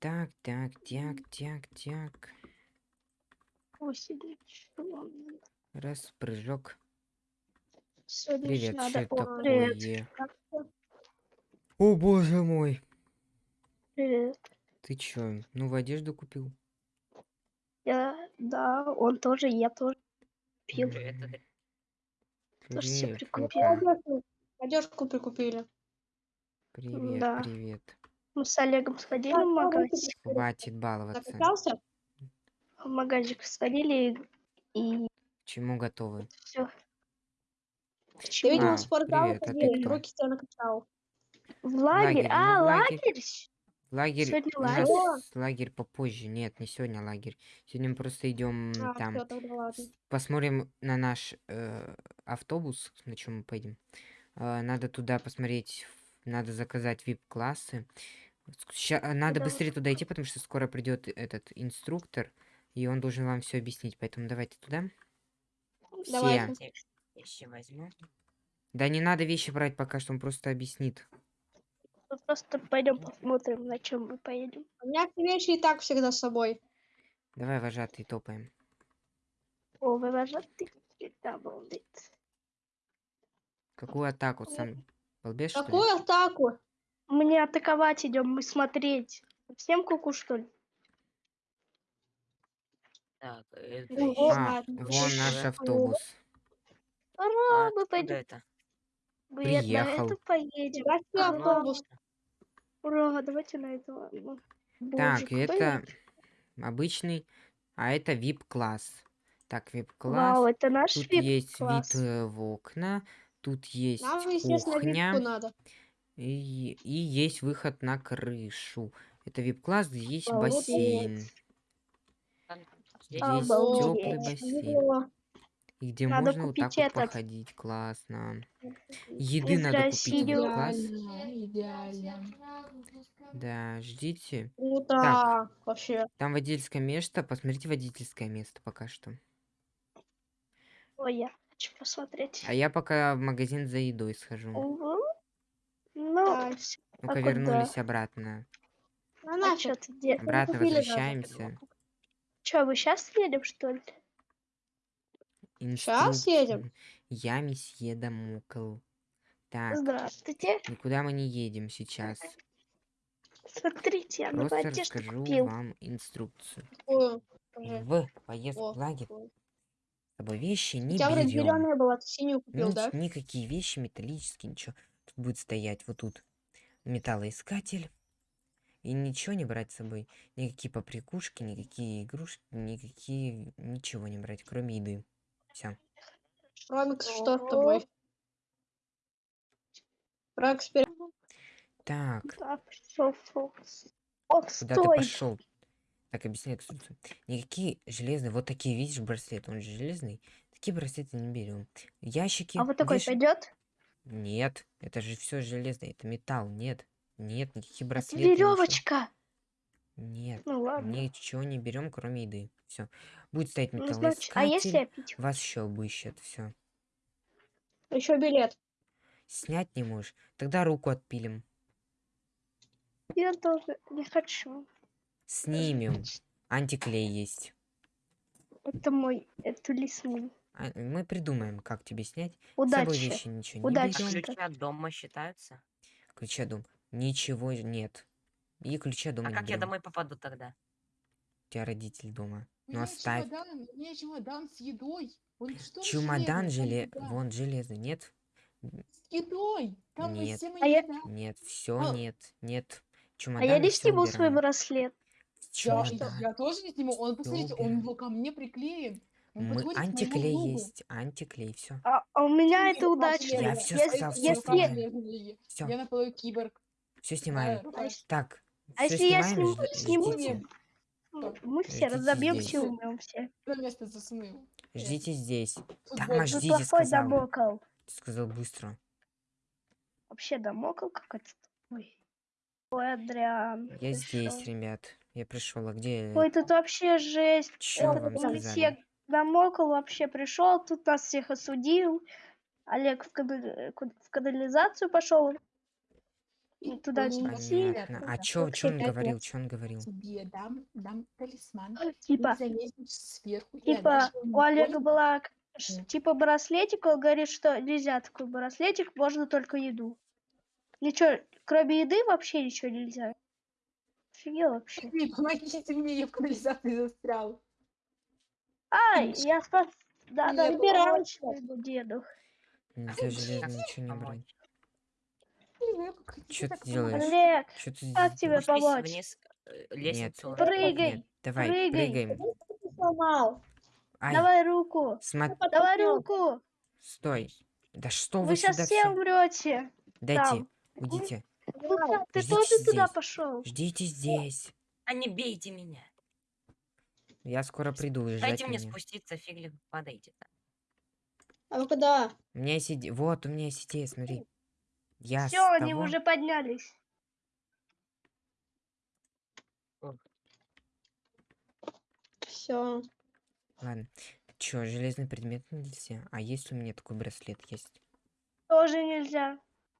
Так, так, так, так, так. Надо? Раз, прыжок. Сегодня Привет, ещё что надо... это О, привет. такое? О, боже мой. Привет. Ты чё, новую одежду купил? Я, да, он тоже, я тоже пил. М, Тоже себе Привет, прикупил. Лука. Одежку прикупили. Привет, Да. привет. Мы с Олегом сходили в магазин. Хватит баловаться. Закачался? В магазин сходили и К чему готовы? все. Ты, видимо, А, в спортзал привет, а ты ходил, кто? руки тебя накачал. В лагерь? лагерь, А, ну, лагерь. лагерь? Лагерь. Сегодня У нас лагерь. лагерь попозже. Нет, не сегодня лагерь. Сегодня мы просто идем А, там. всё, тогда Посмотрим на наш э, автобус, на чем мы поедем. Э, надо туда посмотреть. Надо заказать вип-классы. Ща- э, надо вы быстрее туда идти, потому что скоро придет этот инструктор, и он должен вам все объяснить. Поэтому давайте туда. Все. Давайте. Вещи возьму. Да не надо вещи брать пока что, он просто объяснит. Мы просто пойдем посмотрим, на чем мы поедем. У меня все вещи и так всегда с собой. Давай, вожатый, топаем. О, вы вожатый? Да, обалдеть. Какую атаку сам? Ли? Какую атаку? Мы не атаковать идем, мы смотреть. Всем куку, что ли? Так, это Ну. А, вон наш автобус. Ура, А мы откуда пойдем. это? На Приехал. это поедем. Какой Ура. автобус? Ура, давайте на это. ладно. Боже, Так, это я- обычный, а это VIP-класс. Так, Вау, VIP-класс. это наш Тут вип есть вид э, в окна, тут есть Нам, кухня випку надо. И, и есть выход на крышу. Это VIP-класс, где есть Обалдеть. бассейн. Здесь Обалдеть. теплый бассейн. И где Надо можно вот так купить вот этот. походить. Классно. Еды Из надо купить в России. класс. Идеально, идеально. Да, ждите. Круто. Так. Вообще. Там водительское место. Посмотрите водительское место пока что. Ой, я хочу посмотреть. А я пока в магазин за едой схожу. Угу. Ну. Ну-ка, куда? вернулись обратно. Ну, а чё ты де- Обратно возвращаемся. Чё, вы сейчас едем, что ли? Щас едем? Инструкция. Я месье Дамокл. Так, Здравствуйте. никуда мы не едем сейчас. Смотрите, я Просто одежду расскажу купил. вам инструкцию. Покажи. В поездку в лагерь с вещи У не тебя вроде берем. зеленая была, ты синюю купил, да? Никакие вещи металлические, ничего. Будет стоять вот тут металлоискатель. И ничего не брать с собой. Никакие поприкушки, никакие игрушки, никакие... Ничего не брать, кроме еды. Все. Ромикс, что с тобой? Рокс, пере- Так, Фокс. Куда ты пошел? Так, объясняй инструкцию. Никакие железные, вот такие, видишь, браслет, он же железный. Такие браслеты не берем. Ящики. А вот такой веш- пойдет? Нет, это же все железное, это металл, нет. Нет, никакие Это браслеты. ничего. веревочка. Нет, Ну ладно. ничего не берем, кроме еды. Все. Будет стоять Ну, значит, а если я пить? Вас еще обыщет. Все. Еще билет. Снять не можешь. Тогда руку отпилим. Я тоже не хочу. Снимем. Антиклей есть. Это мой, это лесной. А, Мы придумаем, как тебе снять. С собой Удачи. вещи ничего Удачи. не А ключи от дома считаются? Ключа дом. Ничего нет. И ключа дома А не как я берем. домой попаду тогда? У тебя родитель дома. У Ну оставь. чемодан, у меня чемодан с едой. Он что Чемодан желе... Вон железный, нет? С едой. Там Нет. А я-. Нет, все А. нет, нет. А Чемодан я не сниму свой браслет. Я, что, Чемодан. я тоже не сниму. Он, посмотрите, он его ко мне приклеен. Он Мы антиклей есть, антиклей, все. А, а у меня это удачно. Я Если- сказал, всё если- сказал. Всё. Я наполовину киборг. Все. А если- Так, а все если я сниму- сниму- мы- все разобьемся и умрем все. На место засунул. Ждите здесь. Там Ждите, сказал. Ты сказал быстро. Вообще домокол какой-то. Ой. Ой, Адриан. Я ты здесь, ребят. Я пришел. А где? Ой, тут вообще жесть. Чё Этот вам сказали? Алексей Домокол вообще пришел, тут нас всех осудил. Олег в, кана- ку- в канализацию пошел. И туда не идти. Понятно. А чё, чё он говорил, чё он говорил? Тебе дам, дам талисман. Типа, сверху типа, у Олега была типа браслетик, он говорит, что нельзя такой браслетик, можно только еду. Ничего, кроме еды вообще ничего нельзя. Офигел вообще. Эй, Помогите мне, я в канализации застрял. Ай, я спас... Да, да, своему деду. Нельзя железно ничего не брать. Так ты делаешь? Олег, Чё ты как тебе помочь? вниз э, Нет, лестницу. нет, Прыгай, нет, давай, прыгай. прыгаем. сломал. Ай, Давай руку. смо- Давай руку. стой. Да что вы, Вы сейчас все умрете. Дайте, там. уйдите. Ну, Ты Ждите тоже туда здесь. пошел. Ждите здесь. А не бейте меня. Я скоро приду Дайте мне меня. спуститься, фигли падайте. А вы куда? У меня есть Вот, у меня есть идея, смотри. Я Все, они того- уже поднялись. Все. Ладно. Чё, железный предмет нельзя? А если у меня такой браслет есть? Тоже нельзя.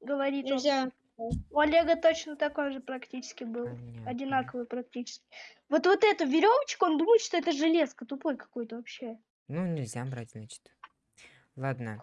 Говорит он. У Олега точно такой же практически был. Понятно. Одинаковый практически. Вот вот эту веревочку, он думает, что это железка. Тупой какой-то вообще. Ну, нельзя брать, значит. Ладно,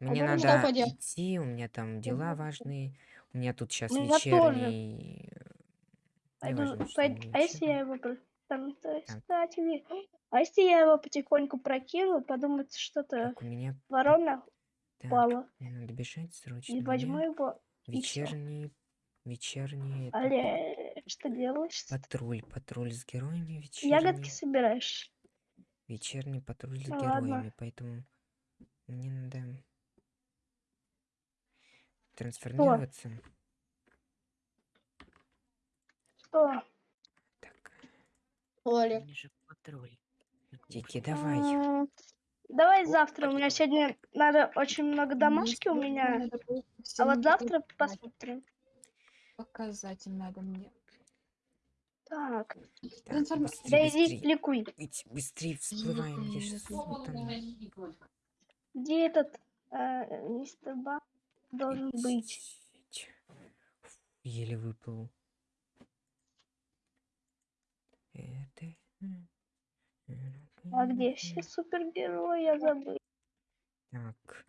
мне что надо идти, у меня там дела важные. У меня тут сейчас Ну, вечерний... э, Пойду, неважно, что пойд- не А если я его... Там, то- Так. кстати, а если я его потихоньку прокину, подумать, что-то у меня... ворона Так, упала. мне надо бежать срочно. И возьму его. Вечерний... Вечерний... это, Олег, что делаешь? Патруль, патруль с героями вечерний. Ягодки собираешь? Вечерний патруль с Ну ладно. героями, поэтому мне надо трансформироваться. Что? Так, Олег. Дики, давай. Давай завтра. У меня сегодня надо очень много домашки у меня. А вот завтра посмотрим. Показать им надо мне. Так, да иди быстрей. ликуй. Идь, быстрее всплываем. Я щас утону. Где этот э, мистер Ба должен быть? Еле выплыл. Это... А где все супергерои? Я забыл. Так.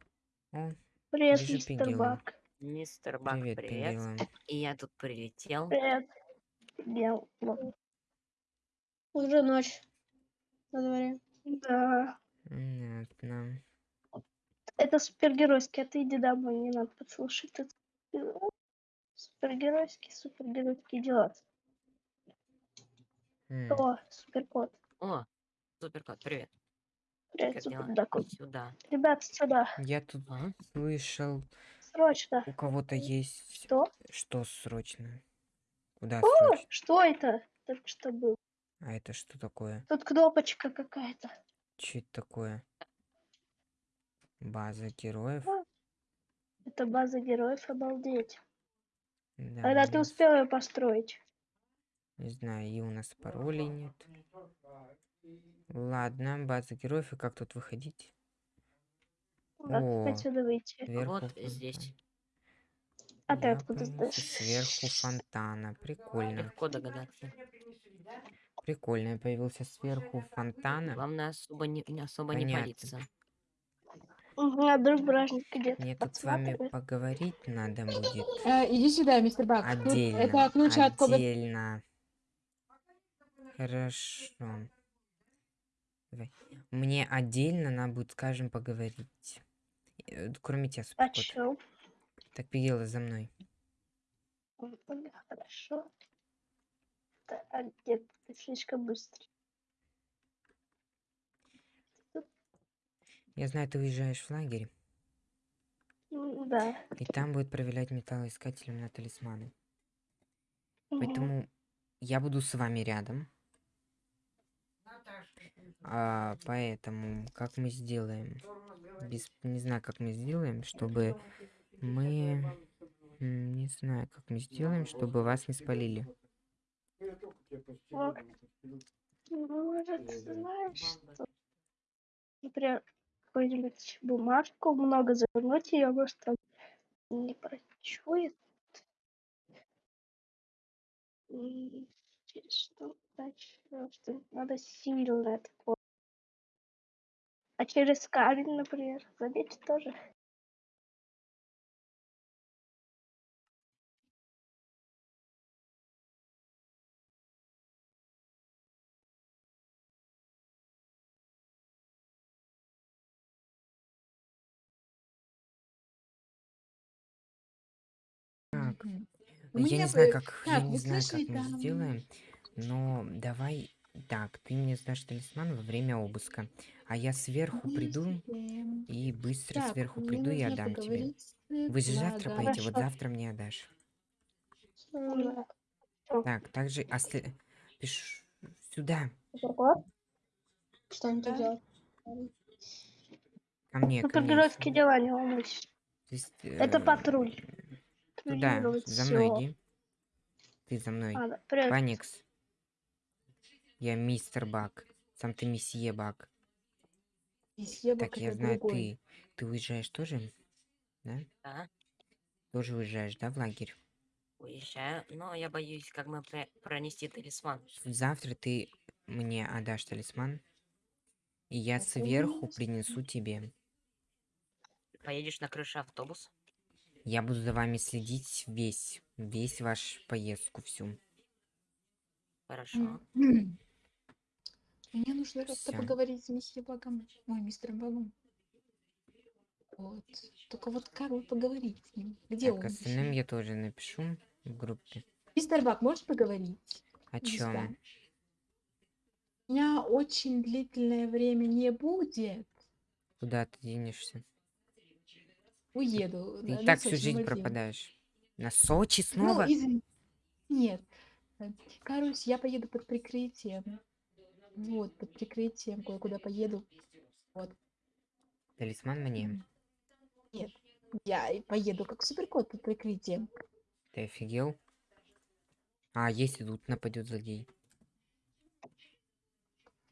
О, Привет, мистер Пингвина. Бак. Мистер Бак, привет, привет. И я тут прилетел. Привет. Бел. Вот. Уже ночь. На дворе. Да. Понятно. Это супергеройский, а ты иди домой, не надо подслушать. Это супергеройские, супергеройские дела. М, О, суперкот. О, суперкот, привет. Привет, суперкот. Сюда. Ребята, сюда. Я тут А? слышал, Срочно. у кого-то есть... Что? Что срочно? Куда О, срочно? что это? Только что было. А это что такое? Тут кнопочка какая-то. Что это такое? База героев? Это база героев, обалдеть. Да, Когда ты успел ее построить? Не знаю, и у нас паролей нет. Ладно, база героев, и как тут выходить? Как О, отсюда выйти? Сверху Вот фонтан. здесь. А ты Я откуда знаешь? Сверху фонтана. Прикольно. Легко догадаться. Прикольно, я появился сверху фонтана. Главное особо не, не особо не палиться. Угу, а друг бражник где-то Мне тут с вами поговорить надо будет. Э, иди сюда, мистер Бак. Тут Отдельно. это ключ от комнаты. Отдельно. Хорошо. Давай. Мне отдельно надо будет, скажем, поговорить. Э, Кроме тебя, О суперкот. чем? Так, Пигела, за мной. Хорошо. Да, а где ты? Слишком быстро. Я знаю, ты уезжаешь в лагерь, Ну, Да. и там будет проверять металлоискателем на талисманы. Мгм. Поэтому я буду с вами рядом. А, поэтому, как мы сделаем? Без, не знаю, как мы сделаем, чтобы мы... Не знаю, как мы сделаем, чтобы вас не спалили. Вот. Ну, Может, знаешь, что? Например, какую-нибудь бумажку, много завернуть ее, может, там не прочует. Дальше? Просто Надо сильно это А через камень, например, забить тоже. Так, я не знаю, как, я так, не вы знаю, как мы сделаем, но давай так, ты мне сдашь талисман во время обыска, а я сверху приду и быстро Так, сверху приду и отдам тебе. Вы же завтра Владом. поедете, вот завтра мне отдашь. Так, также оста- пишу сюда, Ого. Что они тут Да. делают? ко мне, ко мне. Супергеройские дела не волнуйся. Есть, Это э, патруль. Туда, за мной иди. Ты за мной. А, да, привет. Паникс. Я мистер Бак. Сам ты месье Бак. Месье Так, Бак я это знаю, другой. ты... Ты уезжаешь тоже? Да? Да, Тоже уезжаешь, да, в лагерь? уезжаю, но я боюсь, как мы пре- пронести талисман. Завтра ты мне отдашь талисман, и я Так, сверху принесу тебе. Поедешь на крыше автобус? Я буду за вами следить весь, весь ваш поездку всю. Хорошо. Мне нужно как-то Всё. поговорить с месье Багом. Ой, мистером Багом. Вот. Только вот как вот поговорить с ним? Где так, он? остальным я тоже напишу в группе. Мистер Баг, можешь поговорить? О чем? У меня очень длительное время не будет. Куда ты денешься? Уеду. Ты на- и на так всю Сочи, жизнь Мальдивы. пропадаешь. На Сочи Ну, снова? извини. Нет. Э, Короче, я поеду под прикрытием. Вот, под прикрытием кое-куда поеду. Вот. Талисман мне. Нет. Я поеду как суперкот под прикрытием. Ты офигел? А, если тут нападет злодей.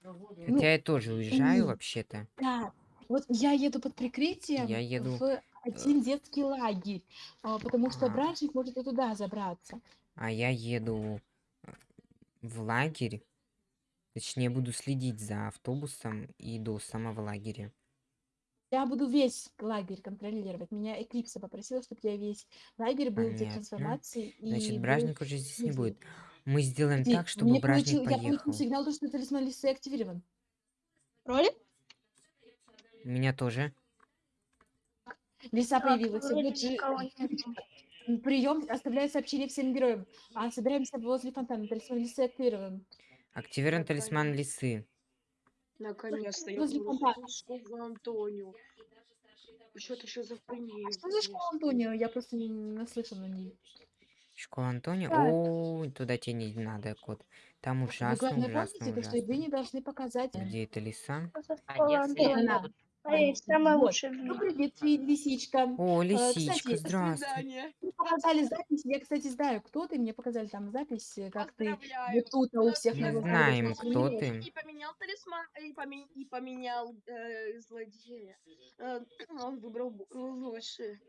Ну, Хотя я тоже уезжаю вообще-то. Да. Вот я еду под прикрытием Я еду, в один детский лагерь, а, потому что А. бражник может и туда забраться. А я еду э, в лагерь. Точнее, буду следить за автобусом и до самого лагеря. Я буду весь лагерь контролировать. Меня Эклипса попросила, чтобы я весь лагерь был Понятно. трансформации и Значит, бражник уже здесь не будет. Мы сделаем Подожди, так, чтобы мне бражник получил- Я получил поехал. сигнал, то, что талисман лисы активирован. Роли? У Меня тоже. Лиса Так, появилась. прием оставляет сообщение всем героям. А собираемся возле фонтана. Талисман лисы активирован. Активирован талисман лисы. Наконец-то я школу Антонио. Что это еще за хуйня? А что за школа Антонио? Я просто не наслышана на ней. Школа Антонио. О, туда тебе не надо, кот. Там Вы ужасно, ужасно, что вы ужасно. не должны показать. Где эта лиса? А школа если Это Антонио. она. А есть самая Вот. лучшая в Ну, мире. привет, ты, лисичка. О, Э, лисичка, кстати, здравствуй. показали запись, я, кстати, знаю, кто ты, мне показали там запись, э, как ты вот тут у всех Мы на знаем, кто ты. И поменял талисман, и, поме- и поменял э, злодея. Э, он выбрал лучше.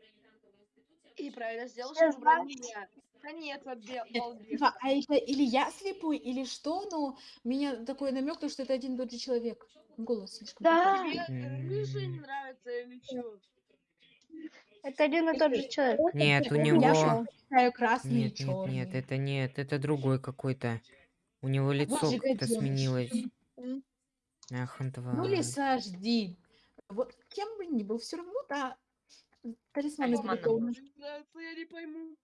И правильно сделал, что выбрал меня. Да нет, обе- Нет, балбес. А это или я слепой, или что, но у меня такой намек, то, что это один и тот же человек. Голос слишком Да, рыжий не нравится или что? это один и тот же человек. Нет, у Я него... предпочитаю красный и Нет, нет, нет, это нет, это другой какой-то. У него лицо вот же как-то сменилось. Ах, Ну, тварь. лиса, жди. Вот кем бы ни был, все равно, да, талисман он. Нравится, я не пойму.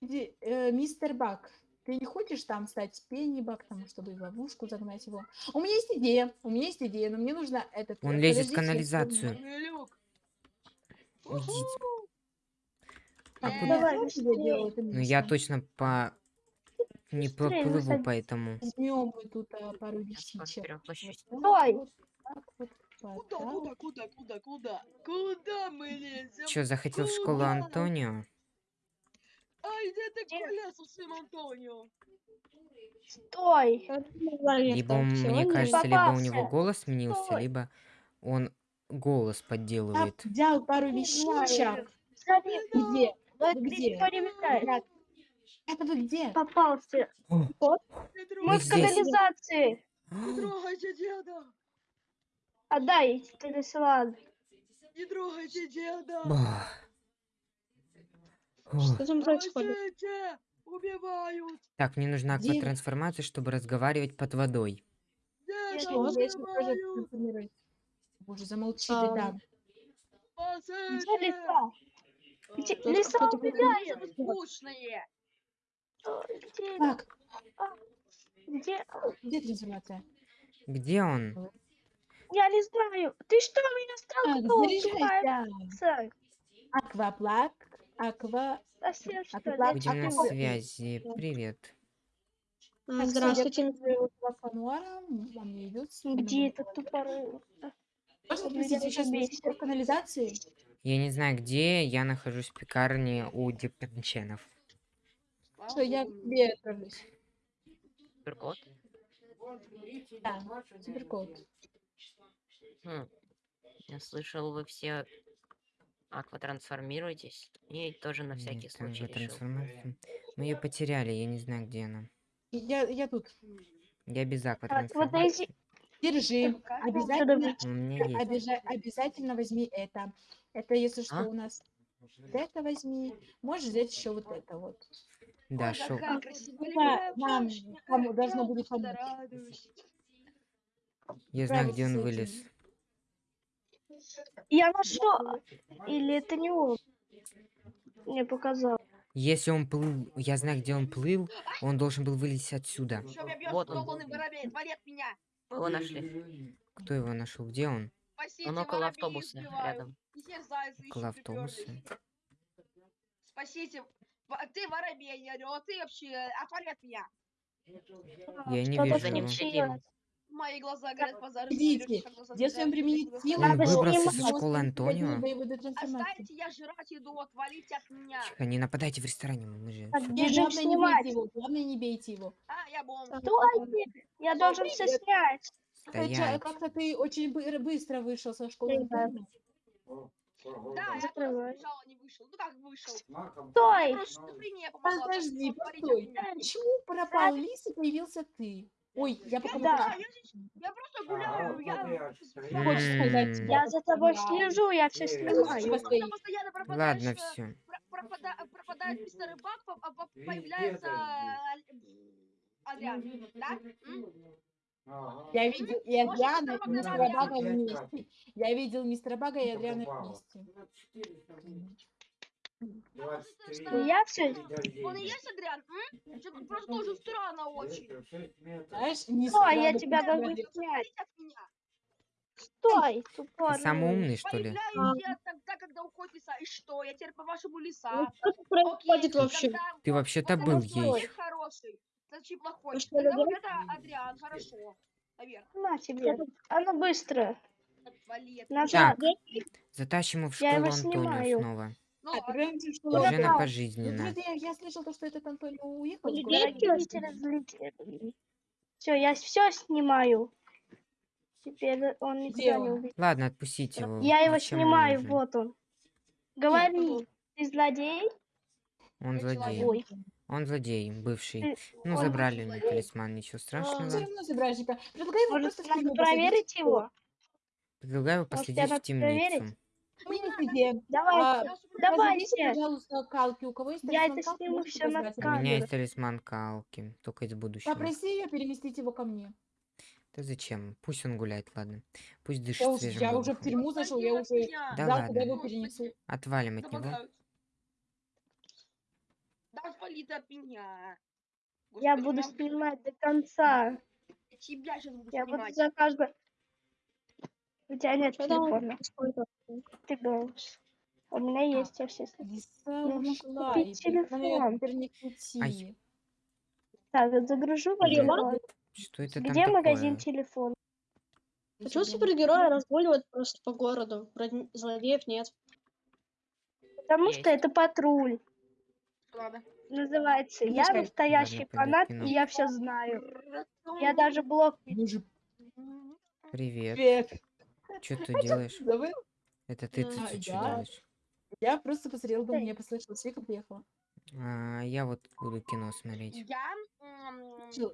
Иди, э, Мистер Бак, ты не хочешь там стать Пенни Бак, там, чтобы в ловушку загнать его? У меня есть идея, у меня есть идея, но мне нужно этот... Он э, лезет в канализацию. А Э, куда Давай, делаю, Ну я Миша? точно по... Не поплыву выходи. поэтому. Возьмем мы тут а, пару вещичек. Стой! вот вот, Куда, куда, куда, куда, куда? Куда мы лезем? Чё, захотел в школу Куда? Антонио? Ай, где ты Где? гулял с своим Антонио? Стой! Либо, он, мне кажется, либо у него голос сменился, Стой. либо он голос Я подделывает. взял пару вещичек. Смотри, Где? ну это Где? никто не мешает. Это вы где? Попался. О, Не Мы в здесь. канализации. не трогайте деда! Отдай талисман. Не трогайте деда! Ба. Что там происходит? Убивают! Так, мне нужна Где? акватрансформация, чтобы разговаривать под водой. Что? Боже, замолчи А, там. Где лиса? Где- А, скучные! Где? Так, Где? где трансформация? Где он? Я не знаю. Ты что, меня Так, столкнул? заряжайся. Акваплак, аква... Будем на аква- связи. Привет. А, Здравствуйте. Где этот тупорый? Можно вы сейчас в канализации? Я не знаю, где. Я нахожусь в пекарне у Депенченов. Что, я тебе отправлюсь. Суперкот? Да, суперкот. Хм. Я слышал, вы все акватрансформируетесь. И тоже на всякий Нет, там случай решил. акватрансформация. Мы ее потеряли, я не знаю, где она. Я, я тут. Я без вот акватрансформации. Держи. Как? Обязательно, У меня есть. обяза- обязательно возьми это. Это, если что, А? у нас вот это возьми. Можешь взять еще вот это вот. Да, Ой, шо. какая красивая Да, нам кому должно я будет помочь. Я знаю, где он этим. вылез. Я нашел. Или это не он? Мне показал. Если он плыл, я знаю, где он плыл, он должен был вылезти отсюда. Вот он. меня! Мы его нашли. Кто его нашел? Где он? Спасите, Он около автобуса рядом. Около автобуса. Спасите. Ты воробей, я говорю, а ты вообще отвали от меня. Я не вижу за ним его. Мои глаза горят, пожар. Идите. Если он применит силу, Он выбрался со школы Антонио. Оставьте, я жрать иду, отвалите от меня. Тихо, не нападайте в ресторане, мы же... Бежим главное, не снимать. бейте его. Главное, не бейте его. А, я бомж. Стой! Я должен все снять. Стоять. Хотя как-то ты очень бы- быстро вышел со школы. Да. Антонио. Да, я просто не вышел. Ну как вышел? Стой! Подожди, постой. меня. Почему пропал лис и появился ты? Ой, я пока Да, я, просто гуляю, я... Хочешь сказать? Я за тобой Да. слежу, я все снимаю. постой. Просто постоянно пропадаешь, Ладно, э, все. про- пропада- пропадает мистер Бак, по- а по- появляется а- Адриан, да? Я видел и Адриана, и мистера Бага вместе. Я видел мистера Бага и Адриана вместе. Я все. Он и есть Адриан? М? Просто тоже странно очень. Знаешь, не Стой, я тебя говорю снять. Отвалите от меня. Стой, Ты тупорый. самый умный, что ли? Появляюсь я тогда, когда уходит лиса. И что? Я теперь по-вашему лиса. Что тут Окей, происходит вообще? Ты вообще-то вот был ей. хороший. Значит, плохой. Что, Тогда вот это Адриан, хорошо. Наверх. На тебе. А ну быстро. Отвали. Так, затащим его в Я школу Антонио снова. Ну, А, Куда Уже там? на пожизненно. я, я слышал, то, что этот Антонио уехал. Все, я все снимаю. Теперь он никуда не увидит. Ладно, отпустите его. Я его Зачем снимаю, вот он. Говори, ты злодей? Он Я злодей. человек. Ой, Он злодей, бывший. Ты- Ну, он забрали у него злодей. талисман, ничего Все страшного. равно забрали тебя. Предлагаю его может, просто посадить. проверить его? Предлагаю последить тебя в темницу. проверить? А, супер- Давайте. позовите, пожалуйста, Калки. У кого есть Я талисман это Калки, сниму всё на У меня есть талисман Калки, только из будущего. Попроси ее переместить его ко мне. Да зачем? Пусть он гуляет, ладно. Пусть дышит Я, уже- свежим я уже в воздухом. тюрьму зашел, я уже. Да знал, ладно. его перенесу. Отвалим от него. Помогают. Да отвали ты от меня. я Господи, буду мам, снимать до конца. Я тебя сейчас буду Я буду снимать. за каждого... У тебя нет Что там телефона? Ты говоришь. У меня есть, я все снимаю. Лиса Нужно ушла, купить и телефон. найти. Ай. Так, вот загружу в Где? Что это там Где магазин такое? телефон? Почему супергерои разгуливают просто по городу? Вроде злодеев нет. Потому что Есть. это патруль. Ладно. Называется. Я настоящий ладно, фанат, и я все знаю. Я даже блог Привет. привет. Что ты делаешь? Забыл? Это ты А, тут что я? делаешь? Я просто посмотрела, думаю, мне послышалось, Вика приехала. А, я вот буду кино смотреть. Я м,